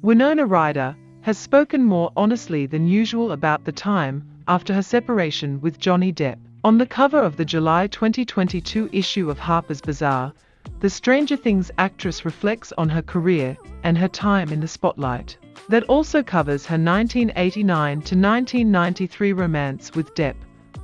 Winona Ryder has spoken more honestly than usual about the time after her separation with Johnny Depp. On the cover of the July 2022 issue of Harper's Bazaar, the Stranger Things actress reflects on her career and her time in the spotlight. That also covers her 1989 to 1993 romance with Depp.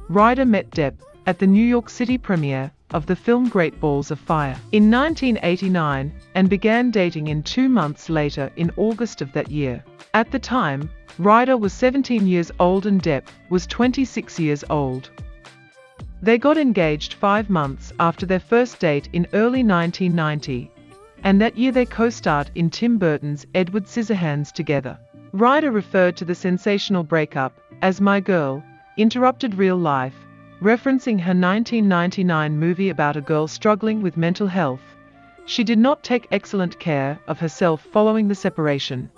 Ryder met Depp at the New York City premiere of the film Great Balls of Fire in 1989 and began dating in two months later in August of that year. At the time, Ryder was 17 years old and Depp was 26 years old. They got engaged five months after their first date in early 1990, and that year they co-starred in Tim Burton's Edward Scissorhands together. Ryder referred to the sensational breakup as My Girl, Interrupted Real Life, referencing her 1999 movie about a girl struggling with mental health. She did not take excellent care of herself following the separation.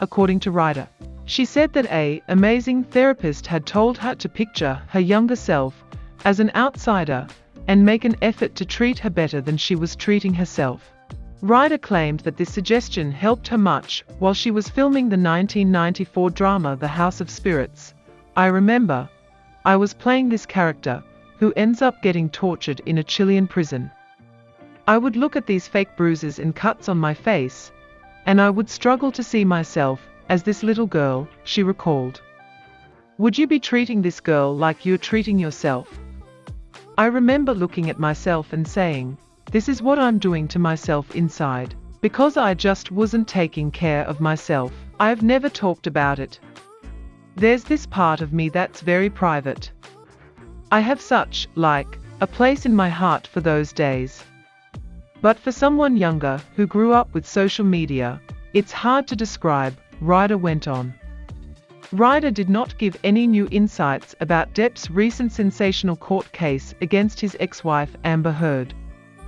According to Ryder, she said that a amazing therapist had told her to picture her younger self as an outsider and make an effort to treat her better than she was treating herself. Ryder claimed that this suggestion helped her much while she was filming the 1994 drama The House of Spirits. I remember, I was playing this character, who ends up getting tortured in a Chilean prison. I would look at these fake bruises and cuts on my face, and I would struggle to see myself as this little girl, she recalled. Would you be treating this girl like you're treating yourself? I remember looking at myself and saying, this is what I'm doing to myself inside. Because I just wasn't taking care of myself. I've never talked about it. There's this part of me that's very private. I have such, like, a place in my heart for those days. But for someone younger who grew up with social media, it's hard to describe, Ryder went on. Ryder did not give any new insights about Depp's recent sensational court case against his ex-wife Amber Heard.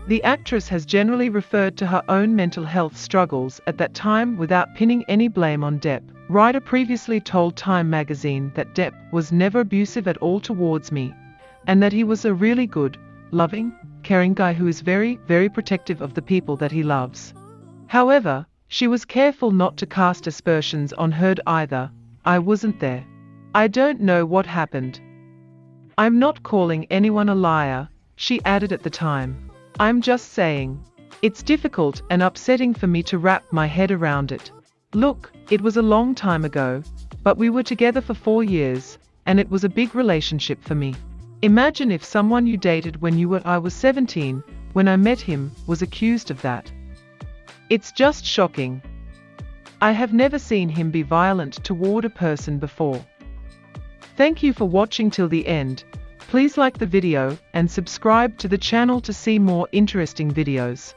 The actress has generally referred to her own mental health struggles at that time without pinning any blame on Depp. Ryder previously told Time magazine that Depp was never abusive at all towards me, and that he was a really good, loving, caring guy who is very, very protective of the people that he loves. However, she was careful not to cast aspersions on Heard either. I wasn't there. I don't know what happened. I'm not calling anyone a liar, she added at the time. I'm just saying. It's difficult and upsetting for me to wrap my head around it. Look, it was a long time ago, but we were together for four years, and it was a big relationship for me. Imagine if someone you dated when you were I was 17, when I met him, was accused of that. It's just shocking. I have never seen him be violent toward a person before. Thank you for watching till the end. Please like the video and subscribe to the channel to see more interesting videos.